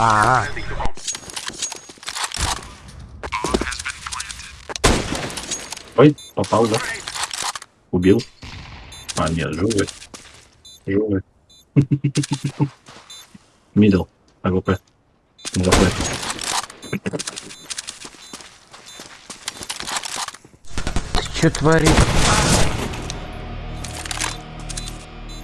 А, -а, -а. Ой, попал, да? Убил. А, нет, живой. Живой. Middle. AWP. AWP. что творит?